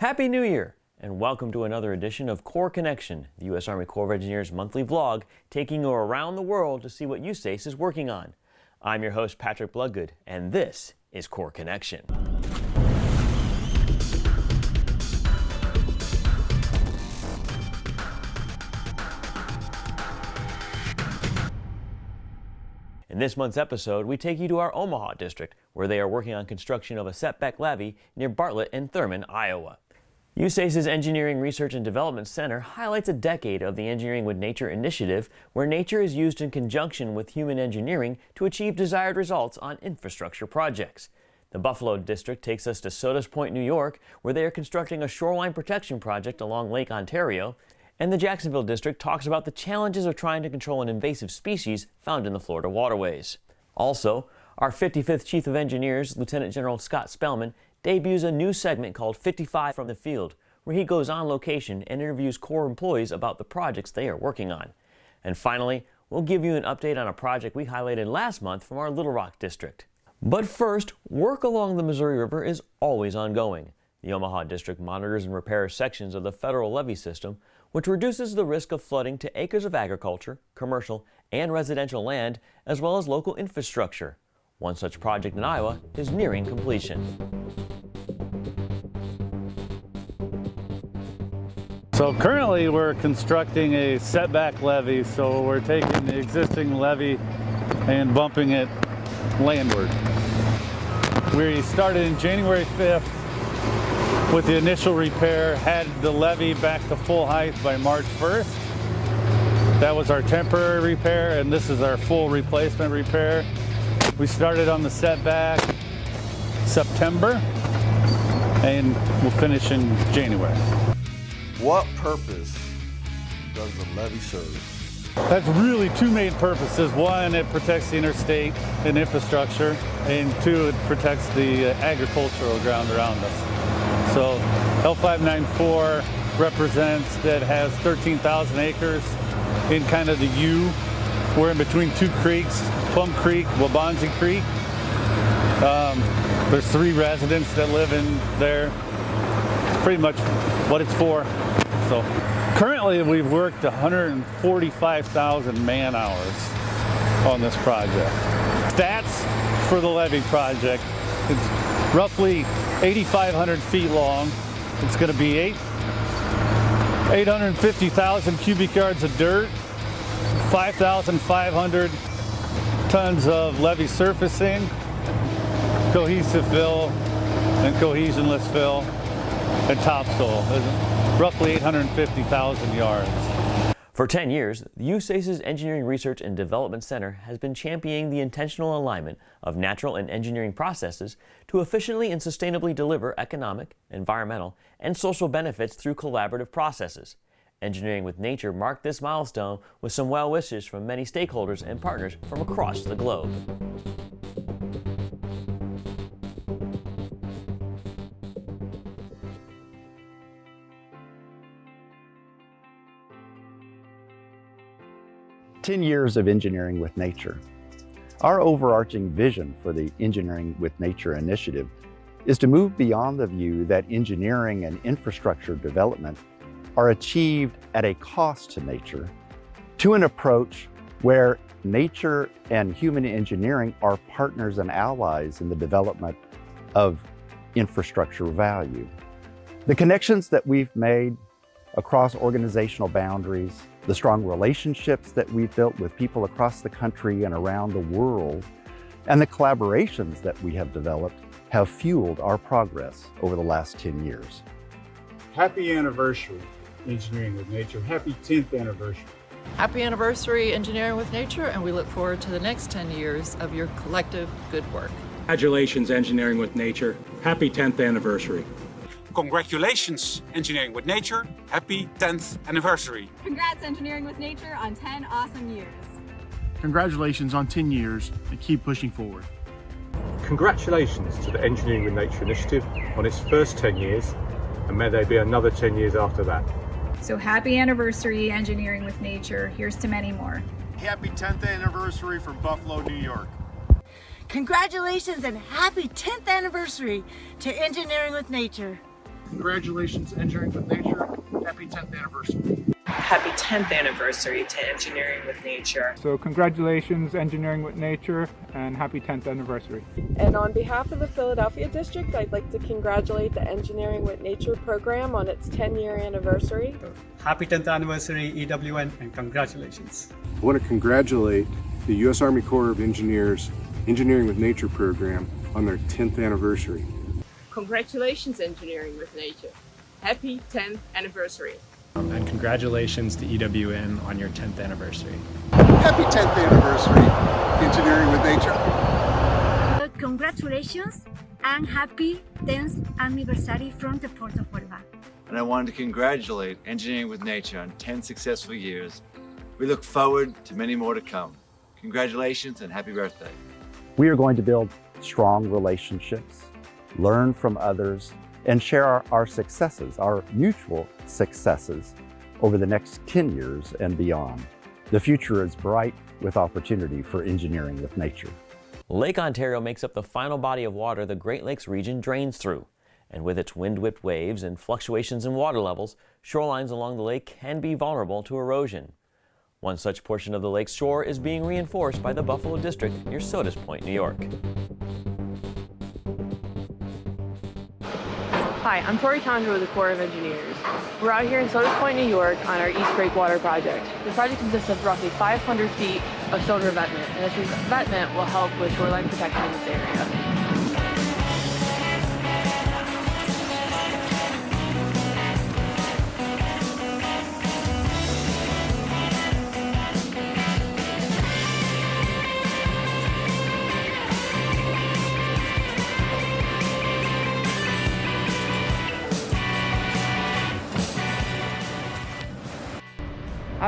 Happy New Year, and welcome to another edition of Corps Connection, the U.S. Army Corps of Engineers monthly vlog, taking you around the world to see what USACE is working on. I'm your host, Patrick Bloodgood, and this is Corps Connection. In this month's episode, we take you to our Omaha district, where they are working on construction of a setback levee near Bartlett and Thurman, Iowa. USACE's Engineering Research and Development Center highlights a decade of the Engineering with Nature initiative, where nature is used in conjunction with human engineering to achieve desired results on infrastructure projects. The Buffalo District takes us to Sodus Point, New York, where they are constructing a shoreline protection project along Lake Ontario, and the Jacksonville District talks about the challenges of trying to control an invasive species found in the Florida waterways. Also, our 55th Chief of Engineers, Lieutenant General Scott Spellman, debuts a new segment called 55 from the Field, where he goes on location and interviews Corps employees about the projects they are working on. And finally, we'll give you an update on a project we highlighted last month from our Little Rock District. But first, work along the Missouri River is always ongoing. The Omaha District monitors and repairs sections of the federal levee system, which reduces the risk of flooding to acres of agriculture, commercial, and residential land, as well as local infrastructure. One such project in Iowa is nearing completion. So currently we're constructing a setback levee, so we're taking the existing levee and bumping it landward. We started in January 5th with the initial repair, had the levee back to full height by March 1st. That was our temporary repair, and this is our full replacement repair. We started on the setback September, and we'll finish in January. What purpose does the levee serve? That's really two main purposes. One, it protects the interstate and infrastructure, and two, it protects the agricultural ground around us. So L594 represents that has 13,000 acres in kind of the U. We're in between two creeks, Plum Creek, Waubonsie Creek. Um, there's three residents that live in there. It's pretty much what it's for. So currently we've worked 145,000 man hours on this project. Stats for the levee project, it's roughly 8,500 feet long. It's going to be eight, 850,000 cubic yards of dirt, 5,500 tons of levee surfacing, cohesive fill, and cohesionless fill, and topsoil. Roughly 850,000 yards. For 10 years, the USACE's Engineering Research and Development Center has been championing the intentional alignment of natural and engineering processes to efficiently and sustainably deliver economic, environmental, and social benefits through collaborative processes. Engineering with Nature marked this milestone with some well wishes from many stakeholders and partners from across the globe. Ten years of engineering with nature. Our overarching vision for the Engineering with Nature initiative is to move beyond the view that engineering and infrastructure development are achieved at a cost to nature to an approach where nature and human engineering are partners and allies in the development of infrastructure value. The connections that we've made across organizational boundaries, the strong relationships that we've built with people across the country and around the world, and the collaborations that we have developed have fueled our progress over the last 10 years. Happy anniversary, Engineering with Nature. Happy 10th anniversary. Happy anniversary, Engineering with Nature, and we look forward to the next 10 years of your collective good work. Congratulations, Engineering with Nature. Happy 10th anniversary. Congratulations, Engineering with Nature. Happy 10th anniversary. Congrats, Engineering with Nature, on 10 awesome years. Congratulations on 10 years and keep pushing forward. Congratulations to the Engineering with Nature initiative on its first 10 years, and may there be another 10 years after that. So happy anniversary, Engineering with Nature. Here's to many more. Happy 10th anniversary from Buffalo, New York. Congratulations and happy 10th anniversary to Engineering with Nature. Congratulations, Engineering with Nature. Happy 10th anniversary. Happy 10th anniversary to Engineering with Nature. So congratulations, Engineering with Nature, and happy 10th anniversary. And on behalf of the Philadelphia District, I'd like to congratulate the Engineering with Nature program on its 10-year anniversary. Happy 10th anniversary, EWN, and congratulations. I want to congratulate the U.S. Army Corps of Engineers Engineering with Nature program on their 10th anniversary. Congratulations, Engineering with Nature. Happy 10th anniversary. And congratulations to EWN on your 10th anniversary. Happy 10th anniversary, Engineering with Nature. Uh, congratulations and happy 10th anniversary from the Port of Huelva. And I wanted to congratulate Engineering with Nature on 10 successful years. We look forward to many more to come. Congratulations and happy birthday. We are going to build strong relationships, learn from others, and share our, our, successes, our mutual successes, over the next 10 years and beyond. The future is bright with opportunity for engineering with nature. Lake Ontario makes up the final body of water the Great Lakes region drains through. And with its wind-whipped waves and fluctuations in water levels, shorelines along the lake can be vulnerable to erosion. One such portion of the lake's shore is being reinforced by the Buffalo District near Sodus Point, New York. Hi, I'm Tori Tondra with the Corps of Engineers. We're out here in Sodus Point, New York on our East Breakwater project. The project consists of roughly 500 feet of stone revetment, and this revetment will help with shoreline protection in this area.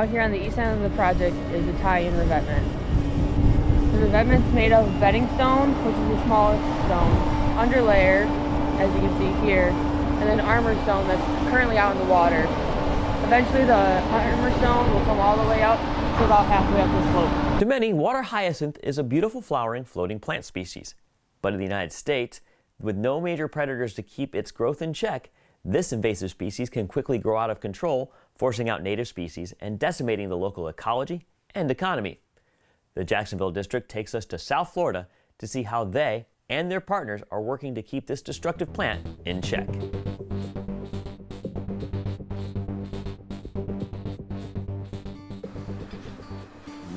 Out here on the east end of the project is tie-in revetment. The revetment's made of bedding stone, which is the smallest stone, underlayer, as you can see here, and then armor stone that's currently out in the water. Eventually the armor stone will come all the way up to about halfway up the slope. To many, water hyacinth is a beautiful flowering floating plant species. But in the United States, with no major predators to keep its growth in check, this invasive species can quickly grow out of control, forcing out native species and decimating the local ecology and economy. The Jacksonville District takes us to South Florida to see how they and their partners are working to keep this destructive plant in check.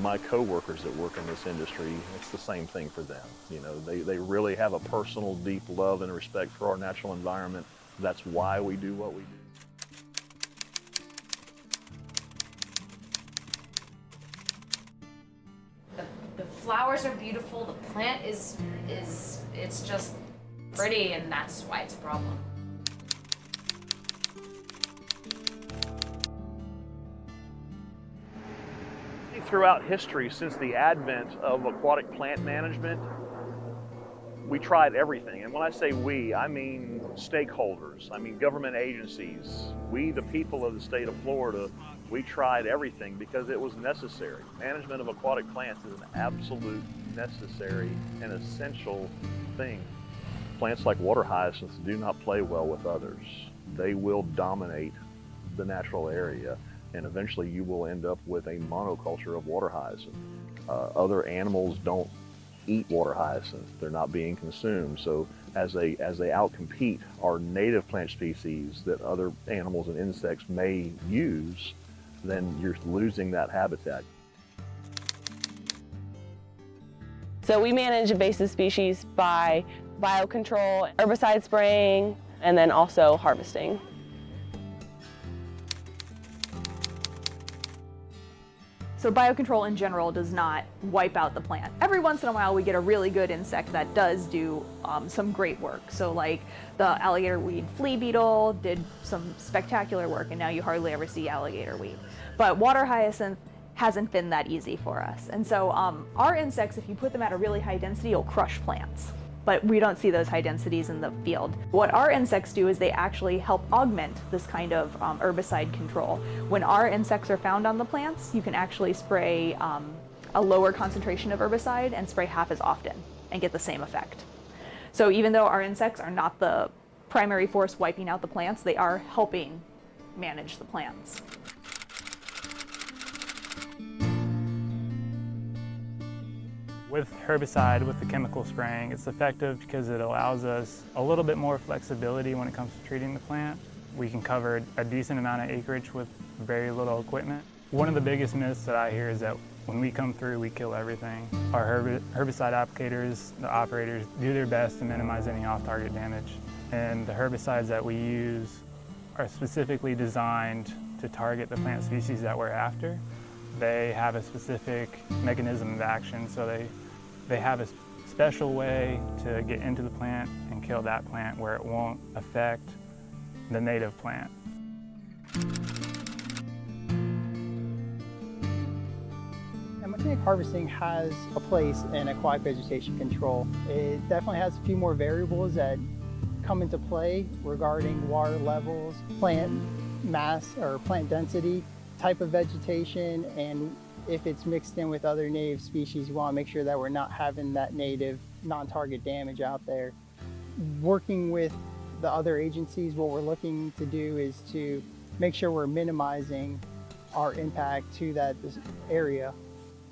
my coworkers that work in this industry, it's the same thing for them. You know, they, they really have a personal, deep love and respect for our natural environment. That's why we do what we do. Flowers are beautiful, the plant is, is, it's just pretty and that's why it's a problem. Throughout history, since the advent of aquatic plant management, we tried everything. And when I say we, I mean stakeholders, I mean government agencies. We, the people of the state of Florida, we tried everything because it was necessary. Management of aquatic plants is an absolute necessary and essential thing. Plants like water hyacinths do not play well with others. They will dominate the natural area and eventually you will end up with a monoculture of water hyacinth. Uh, other animals don't eat water hyacinths. They're not being consumed. So as they, as they outcompete our native plant species that other animals and insects may use, then you're losing that habitat. So we manage invasive species by biocontrol, herbicide spraying, and then also harvesting. So biocontrol in general does not wipe out the plant. Every once in a while we get a really good insect that does do um, some great work. So like the alligator weed flea beetle did some spectacular work and now you hardly ever see alligator weed. But water hyacinth hasn't been that easy for us. And so um, our insects, if you put them at a really high density, will crush plants but we don't see those high densities in the field. What our insects do is they actually help augment this kind of um, herbicide control. When our insects are found on the plants, you can actually spray um, a lower concentration of herbicide and spray half as often and get the same effect. So even though our insects are not the primary force wiping out the plants. They are helping manage the plants. With herbicide, with the chemical spraying, it's effective because it allows us a little bit more flexibility when it comes to treating the plant. We can cover a decent amount of acreage with very little equipment. One of the biggest myths that I hear is that when we come through, we kill everything. Our herbicide applicators, the operators, do their best to minimize any off-target damage. And the herbicides that we use are specifically designed to target the plant species that we're after. They have a specific mechanism of action, so they, they have a special way to get into the plant and kill that plant where it won't affect the native plant. Mechanic harvesting has a place in aquatic vegetation control. It definitely has a few more variables that come into play regarding water levels, plant mass or plant density, type of vegetation, and if it's mixed in with other native species, we want to make sure that we're not having that native non-target damage out there. Working with the other agencies, what we're looking to do is to make sure we're minimizing our impact to that area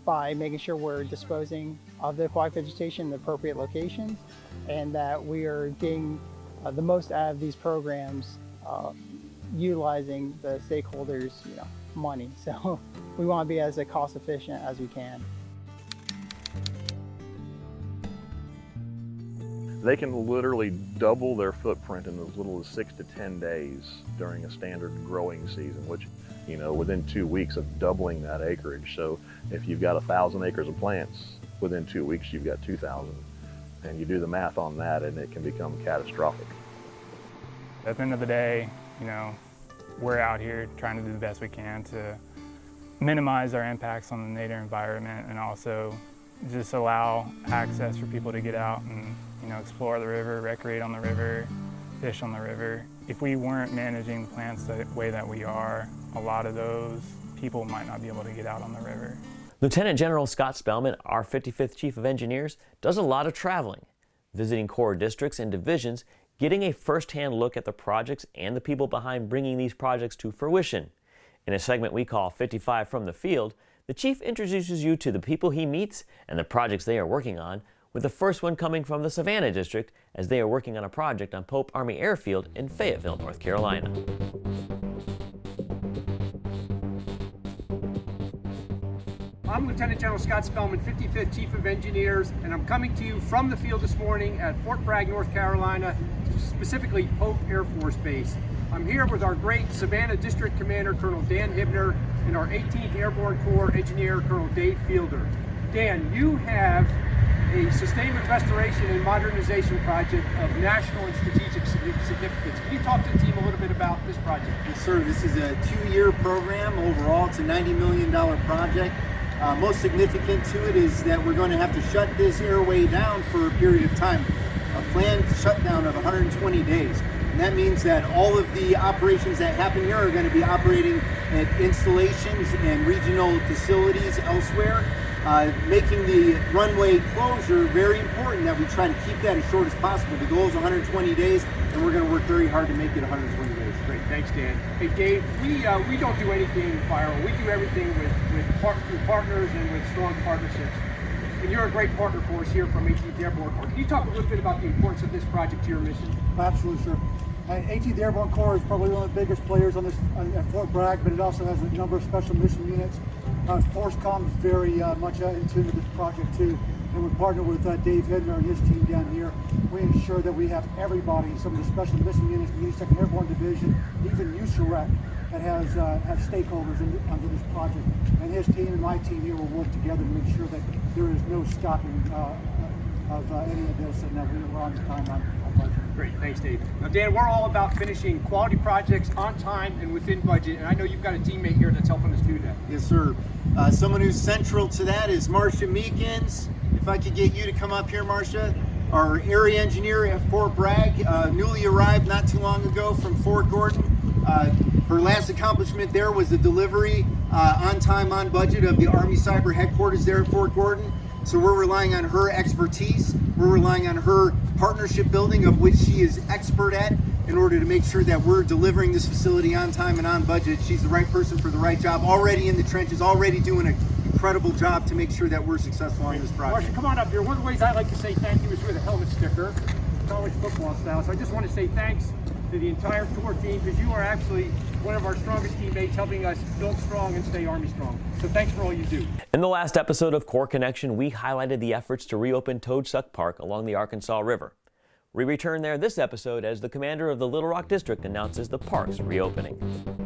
by making sure we're disposing of the aquatic vegetation in the appropriate locations and that we are getting uh, the most out of these programs uh, utilizing the stakeholders you know, money. So we want to be as cost efficient as we can. They can literally double their footprint in as little as six to 10 days during a standard growing season, which, you know, within two weeks of doubling that acreage. So if you've got a thousand acres of plants, within two weeks you've got 2,000. And you do the math on that and it can become catastrophic. At the end of the day, you know, we're out here trying to do the best we can to minimize our impacts on the native environment and also just allow access for people to get out and you know, explore the river, recreate on the river, fish on the river. If we weren't managing the plants the way that we are, a lot of those people might not be able to get out on the river. Lieutenant General Scott Spellman, our 55th Chief of Engineers, does a lot of traveling, visiting Corps districts and divisions, getting a first-hand look at the projects and the people behind bringing these projects to fruition. In a segment we call 55 from the Field, the Chief introduces you to the people he meets and the projects they are working on with the first one coming from the Savannah District as they are working on a project on Pope Army Airfield in Fayetteville, North Carolina. I'm Lieutenant General Scott Spellman, 55th Chief of Engineers, and I'm coming to you from the field this morning at Fort Bragg, North Carolina, specifically Pope Air Force Base. I'm here with our great Savannah District Commander, Colonel Dan Hibner, and our 18th Airborne Corps Engineer, Colonel Dave Fielder. Dan, you have a sustainment restoration and modernization project of national and strategic significance. Can you talk to the team a little bit about this project? Yes, sir. This is a two-year program overall. It's a $90 million project. Uh, most significant to it is that we're going to have to shut this airway down for a period of time, a planned shutdown of 120 days. And that means that all of the operations that happen here are going to be operating at installations and regional facilities elsewhere uh, making the runway closure very important that we try to keep that as short as possible. The goal is 120 days, and we're going to work very hard to make it 120 days. Great, thanks, Dan. Hey, Dave, we uh, we don't do anything viral. We do everything with with part, through partners and with strong partnerships. And you're a great partner for us here from 18th Airborne Corps. Can you talk a little bit about the importance of this project to your mission? Absolutely, sir. 18th Airborne Corps is probably one of the biggest players on this at Fort Bragg, but it also has a number of special mission units uh, FORSCOM is very uh, much uh, into this project too. And we partner with uh, Dave Hibner and his team down here. We ensure that we have everybody, some of the special mission units, the 82nd Airborne Division, even USAREC, that has uh, have stakeholders in, under this project. And his team and my team here will work together to make sure that there is no stopping uh, of uh, any of this and that we're on time on, on budget. Great, thanks Dave. Now Dan, we're all about finishing quality projects on time and within budget, and I know you've got a teammate here that's helping us do that. Yes, sir. Uh, someone who's central to that is Marcia Meekins. If I could get you to come up here, Marcia. Our area engineer at Fort Bragg, uh, newly arrived not too long ago from Fort Gordon. Uh, her last accomplishment there was the delivery uh, on time, on budget of the Army Cyber Headquarters there at Fort Gordon. So we're relying on her expertise. We're relying on her partnership building of which she is expert at in order to make sure that we're delivering this facility on time and on budget. She's the right person for the right job, already in the trenches, already doing an incredible job to make sure that we're successful on this project. Marcia, come on up here. One of the ways I like to say thank you is with a helmet sticker, college football style. So I just want to say thanks to the entire tour team because you are actually one of our strongest teammates helping us build strong and stay Army strong. So thanks for all you do. In the last episode of Corps Connection, we highlighted the efforts to reopen Toad Suck Park along the Arkansas River. We return there this episode as the commander of the Little Rock District announces the park's reopening.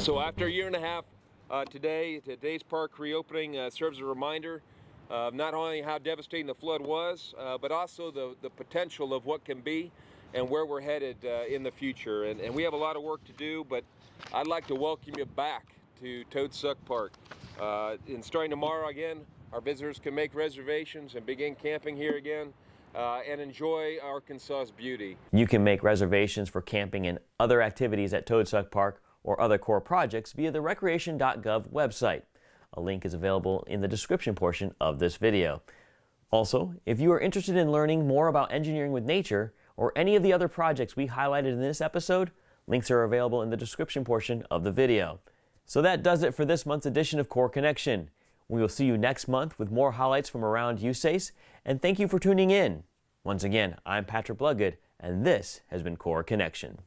So after a year and a half uh, today, today's park reopening uh, serves as a reminder of not only how devastating the flood was, uh, but also the, the potential of what can be and where we're headed uh, in the future. And, and, we have a lot of work to do, but I'd like to welcome you back to Toad Suck Park. Uh, and starting tomorrow again, our visitors can make reservations and begin camping here again. Uh, and enjoy Arkansas's beauty. You can make reservations for camping and other activities at Toad Suck Park or other Corps projects via the recreation.gov website. A link is available in the description portion of this video. Also, if you are interested in learning more about engineering with nature or any of the other projects we highlighted in this episode, links are available in the description portion of the video. So that does it for this month's edition of Corps Connection. We will see you next month with more highlights from around USACE, and thank you for tuning in. Once again, I'm Patrick Bloodgood, and this has been Corps Connection.